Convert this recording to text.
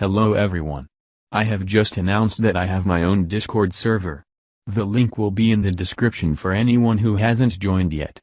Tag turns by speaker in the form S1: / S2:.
S1: Hello everyone. I have just announced that I have my own Discord server. The link will be in the description for anyone who hasn't joined yet.